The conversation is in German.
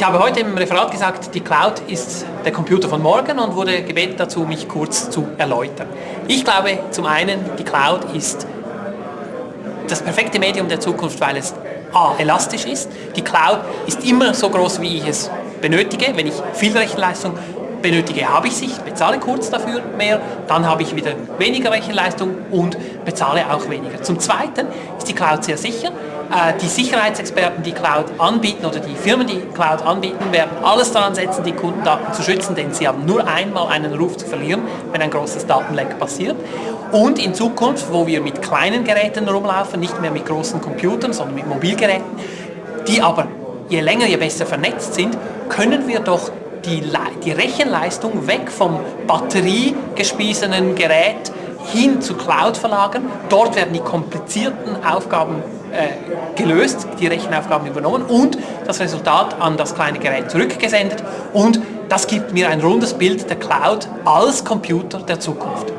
Ich habe heute im Referat gesagt, die Cloud ist der Computer von morgen und wurde gebeten dazu, mich kurz zu erläutern. Ich glaube zum einen, die Cloud ist das perfekte Medium der Zukunft, weil es A, elastisch ist. Die Cloud ist immer so groß, wie ich es benötige. Wenn ich viel Rechenleistung benötige, habe ich sie, bezahle kurz dafür mehr, dann habe ich wieder weniger Rechenleistung und bezahle auch weniger. Zum Zweiten ist die Cloud sehr sicher. Äh, die Sicherheitsexperten, die Cloud anbieten oder die Firmen, die Cloud anbieten, werden alles daran setzen, die Kundendaten zu schützen, denn sie haben nur einmal einen Ruf zu verlieren, wenn ein großes Datenleck passiert. Und in Zukunft, wo wir mit kleinen Geräten rumlaufen, nicht mehr mit großen Computern, sondern mit Mobilgeräten, die aber je länger, je besser vernetzt sind, können wir doch die, die Rechenleistung weg vom batteriegespiesenen Gerät hin zu Cloud verlagern. Dort werden die komplizierten Aufgaben äh, gelöst, die Rechenaufgaben übernommen und das Resultat an das kleine Gerät zurückgesendet und das gibt mir ein rundes Bild der Cloud als Computer der Zukunft.